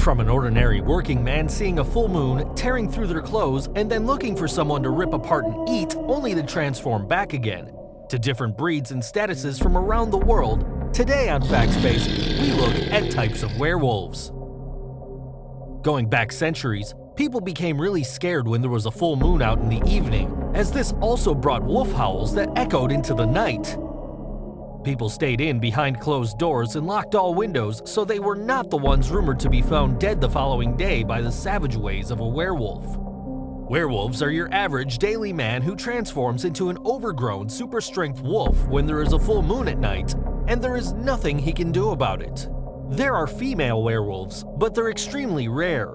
From an ordinary working man seeing a full moon, tearing through their clothes, and then looking for someone to rip apart and eat, only to transform back again, to different breeds and statuses from around the world, today on FactSpace, we look at types of werewolves. Going back centuries, people became really scared when there was a full moon out in the evening, as this also brought wolf howls that echoed into the night. People stayed in behind closed doors and locked all windows so they were not the ones rumored to be found dead the following day by the savage ways of a werewolf. Werewolves are your average daily man who transforms into an overgrown super strength wolf when there is a full moon at night, and there is nothing he can do about it. There are female werewolves, but they're extremely rare.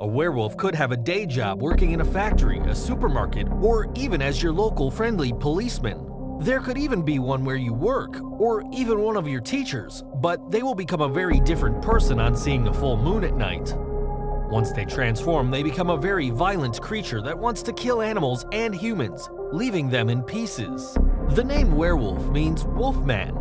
A werewolf could have a day job working in a factory, a supermarket, or even as your local friendly policeman. There could even be one where you work, or even one of your teachers, but they will become a very different person on seeing a full moon at night. Once they transform, they become a very violent creature that wants to kill animals and humans, leaving them in pieces. The name werewolf means wolfman.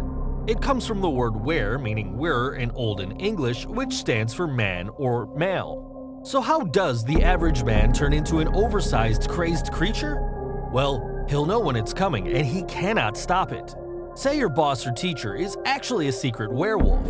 It comes from the word were, meaning were in Olden English, which stands for man or male. So how does the average man turn into an oversized, crazed creature? Well, He'll know when it's coming and he cannot stop it. Say your boss or teacher is actually a secret werewolf.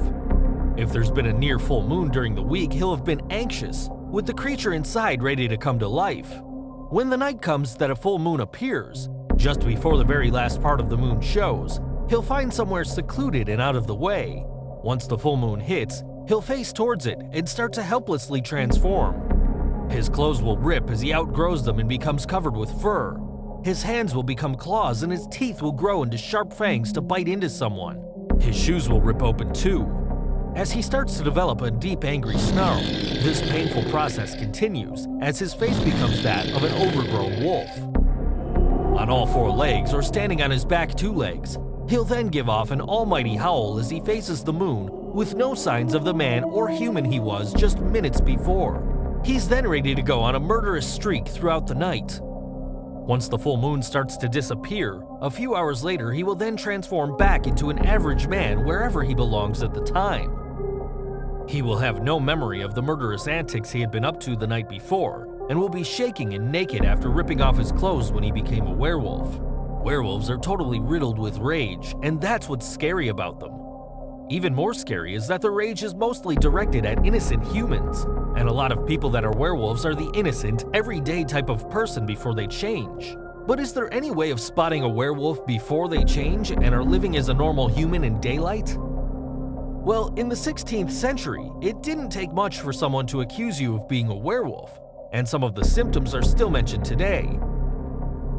If there's been a near full moon during the week, he'll have been anxious, with the creature inside ready to come to life. When the night comes that a full moon appears, just before the very last part of the moon shows, he'll find somewhere secluded and out of the way. Once the full moon hits, he'll face towards it and start to helplessly transform. His clothes will rip as he outgrows them and becomes covered with fur. His hands will become claws and his teeth will grow into sharp fangs to bite into someone. His shoes will rip open too. As he starts to develop a deep angry snarl, this painful process continues as his face becomes that of an overgrown wolf. On all four legs or standing on his back two legs, he'll then give off an almighty howl as he faces the moon with no signs of the man or human he was just minutes before. He's then ready to go on a murderous streak throughout the night. Once the full moon starts to disappear, a few hours later he will then transform back into an average man wherever he belongs at the time. He will have no memory of the murderous antics he had been up to the night before, and will be shaking and naked after ripping off his clothes when he became a werewolf. Werewolves are totally riddled with rage, and that's what's scary about them. Even more scary is that the rage is mostly directed at innocent humans, and a lot of people that are werewolves are the innocent, everyday type of person before they change. But is there any way of spotting a werewolf before they change and are living as a normal human in daylight? Well, in the 16th century, it didn't take much for someone to accuse you of being a werewolf, and some of the symptoms are still mentioned today.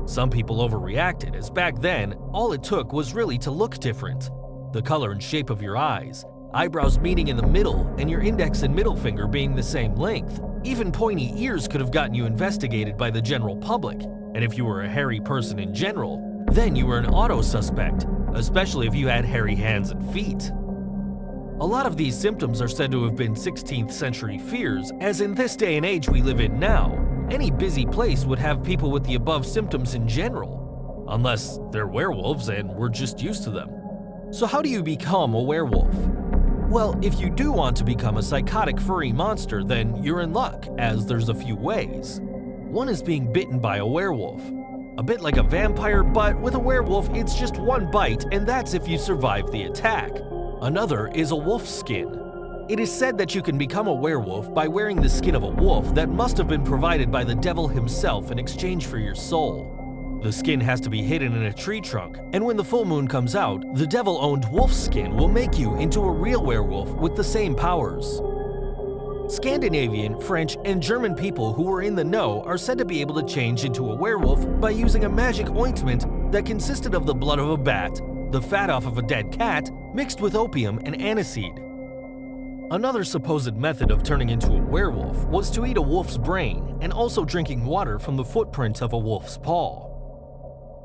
Some people overreacted, as back then, all it took was really to look different the color and shape of your eyes, eyebrows meeting in the middle, and your index and middle finger being the same length. Even pointy ears could have gotten you investigated by the general public, and if you were a hairy person in general, then you were an auto suspect, especially if you had hairy hands and feet. A lot of these symptoms are said to have been 16th century fears, as in this day and age we live in now, any busy place would have people with the above symptoms in general. Unless they're werewolves and we're just used to them. So how do you become a werewolf? Well, if you do want to become a psychotic furry monster, then you're in luck, as there's a few ways. One is being bitten by a werewolf. A bit like a vampire, but with a werewolf, it's just one bite, and that's if you survive the attack. Another is a wolf skin. It is said that you can become a werewolf by wearing the skin of a wolf that must have been provided by the devil himself in exchange for your soul. The skin has to be hidden in a tree trunk, and when the full moon comes out, the devil-owned wolf skin will make you into a real werewolf with the same powers. Scandinavian, French, and German people who were in the know are said to be able to change into a werewolf by using a magic ointment that consisted of the blood of a bat, the fat off of a dead cat, mixed with opium and aniseed. Another supposed method of turning into a werewolf was to eat a wolf's brain and also drinking water from the footprint of a wolf's paw.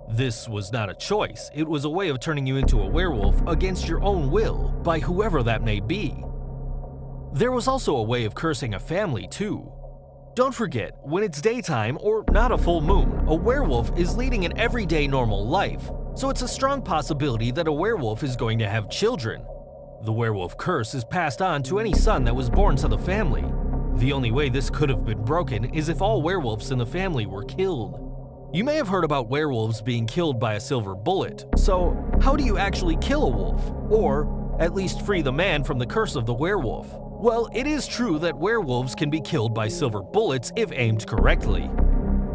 This was not a choice, it was a way of turning you into a werewolf against your own will by whoever that may be. There was also a way of cursing a family too. Don't forget, when it's daytime or not a full moon, a werewolf is leading an everyday normal life, so it's a strong possibility that a werewolf is going to have children. The werewolf curse is passed on to any son that was born to the family. The only way this could have been broken is if all werewolves in the family were killed. You may have heard about werewolves being killed by a silver bullet, so how do you actually kill a wolf? Or at least free the man from the curse of the werewolf? Well, it is true that werewolves can be killed by silver bullets if aimed correctly.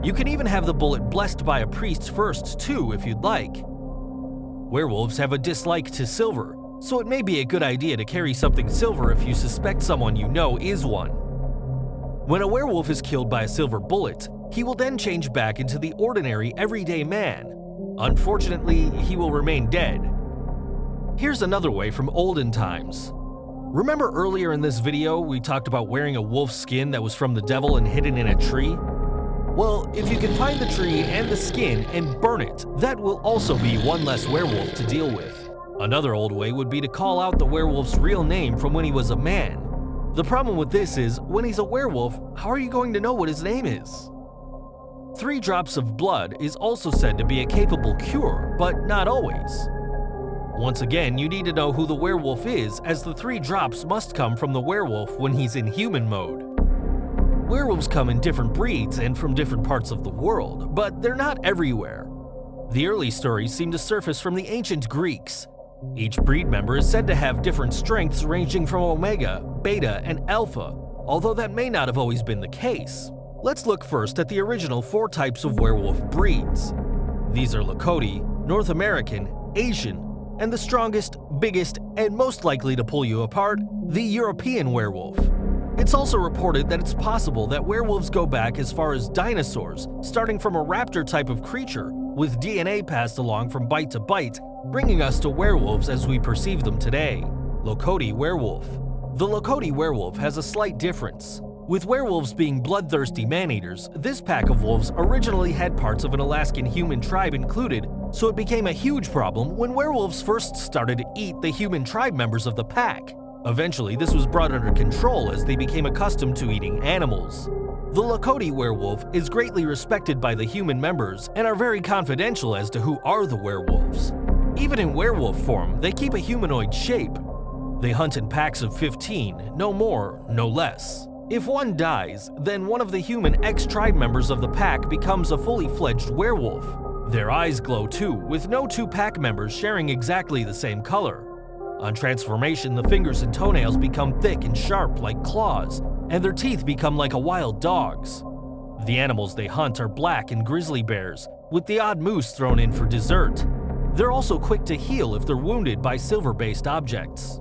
You can even have the bullet blessed by a priest first too if you'd like. Werewolves have a dislike to silver, so it may be a good idea to carry something silver if you suspect someone you know is one. When a werewolf is killed by a silver bullet, he will then change back into the ordinary everyday man. Unfortunately, he will remain dead. Here's another way from olden times. Remember earlier in this video we talked about wearing a wolf skin that was from the devil and hidden in a tree? Well, if you can find the tree and the skin and burn it, that will also be one less werewolf to deal with. Another old way would be to call out the werewolf's real name from when he was a man. The problem with this is, when he's a werewolf, how are you going to know what his name is? Three drops of blood is also said to be a capable cure, but not always. Once again, you need to know who the werewolf is, as the three drops must come from the werewolf when he's in human mode. Werewolves come in different breeds and from different parts of the world, but they're not everywhere. The early stories seem to surface from the ancient Greeks. Each breed member is said to have different strengths ranging from omega, beta, and alpha, although that may not have always been the case. Let's look first at the original four types of werewolf breeds. These are Lakota, North American, Asian, and the strongest, biggest, and most likely to pull you apart, the European werewolf. It's also reported that it's possible that werewolves go back as far as dinosaurs, starting from a raptor type of creature, with DNA passed along from bite to bite, bringing us to werewolves as we perceive them today. Lakota werewolf. The Lakota werewolf has a slight difference. With werewolves being bloodthirsty man-eaters, this pack of wolves originally had parts of an Alaskan human tribe included, so it became a huge problem when werewolves first started to eat the human tribe members of the pack. Eventually, this was brought under control as they became accustomed to eating animals. The Lakota werewolf is greatly respected by the human members and are very confidential as to who are the werewolves. Even in werewolf form, they keep a humanoid shape. They hunt in packs of 15, no more, no less. If one dies, then one of the human ex-tribe members of the pack becomes a fully fledged werewolf. Their eyes glow too, with no two pack members sharing exactly the same color. On transformation, the fingers and toenails become thick and sharp like claws, and their teeth become like a wild dog's. The animals they hunt are black and grizzly bears, with the odd moose thrown in for dessert. They're also quick to heal if they're wounded by silver-based objects.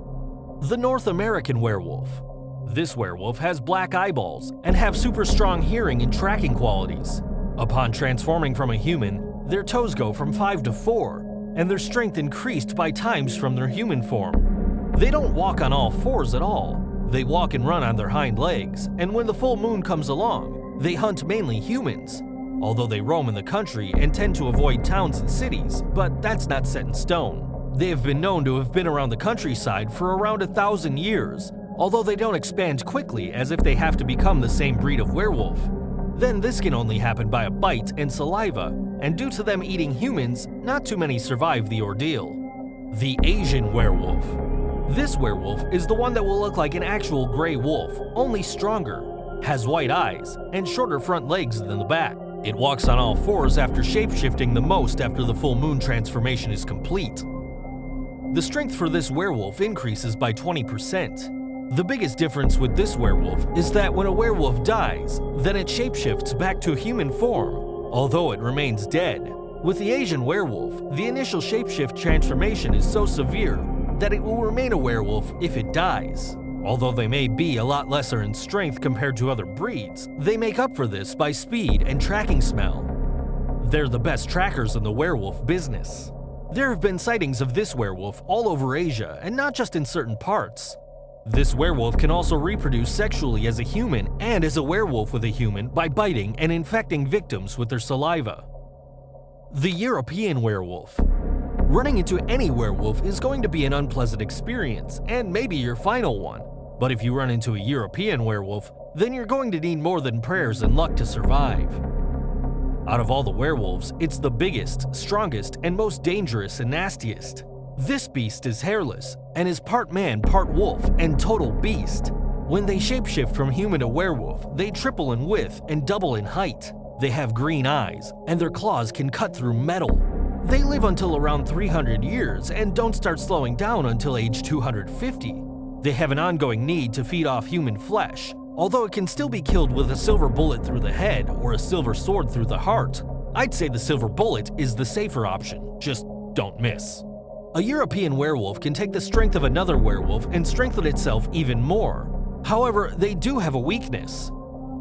The North American werewolf. This werewolf has black eyeballs and have super strong hearing and tracking qualities. Upon transforming from a human, their toes go from 5 to 4, and their strength increased by times from their human form. They don't walk on all fours at all. They walk and run on their hind legs, and when the full moon comes along, they hunt mainly humans, although they roam in the country and tend to avoid towns and cities, but that's not set in stone. They have been known to have been around the countryside for around a thousand years, although they don't expand quickly as if they have to become the same breed of werewolf. Then this can only happen by a bite and saliva, and due to them eating humans, not too many survive the ordeal. The Asian Werewolf This werewolf is the one that will look like an actual gray wolf, only stronger, has white eyes, and shorter front legs than the back. It walks on all fours after shapeshifting the most after the full moon transformation is complete. The strength for this werewolf increases by 20%. The biggest difference with this werewolf is that when a werewolf dies, then it shapeshifts back to human form, although it remains dead. With the Asian werewolf, the initial shapeshift transformation is so severe that it will remain a werewolf if it dies. Although they may be a lot lesser in strength compared to other breeds, they make up for this by speed and tracking smell. They're the best trackers in the werewolf business. There have been sightings of this werewolf all over Asia and not just in certain parts. This werewolf can also reproduce sexually as a human and as a werewolf with a human by biting and infecting victims with their saliva. The European Werewolf Running into any werewolf is going to be an unpleasant experience, and maybe your final one. But if you run into a European werewolf, then you're going to need more than prayers and luck to survive. Out of all the werewolves, it's the biggest, strongest, and most dangerous and nastiest. This beast is hairless and is part man, part wolf, and total beast. When they shapeshift from human to werewolf, they triple in width and double in height. They have green eyes, and their claws can cut through metal. They live until around 300 years and don't start slowing down until age 250. They have an ongoing need to feed off human flesh, although it can still be killed with a silver bullet through the head or a silver sword through the heart. I'd say the silver bullet is the safer option, just don't miss. A European werewolf can take the strength of another werewolf and strengthen itself even more. However, they do have a weakness.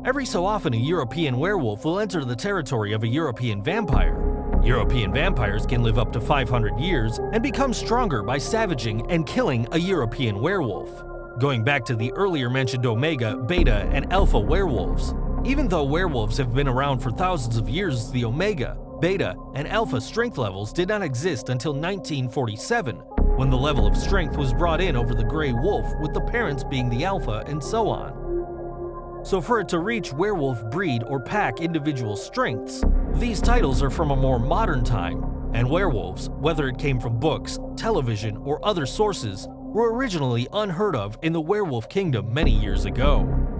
Every so often a European werewolf will enter the territory of a European vampire. European vampires can live up to 500 years and become stronger by savaging and killing a European werewolf. Going back to the earlier mentioned Omega, Beta, and Alpha werewolves, even though werewolves have been around for thousands of years, the Omega, Beta, and Alpha strength levels did not exist until 1947, when the level of strength was brought in over the Grey Wolf with the parents being the Alpha and so on. So for it to reach werewolf breed or pack individual strengths, these titles are from a more modern time, and werewolves, whether it came from books, television, or other sources, were originally unheard of in the werewolf kingdom many years ago.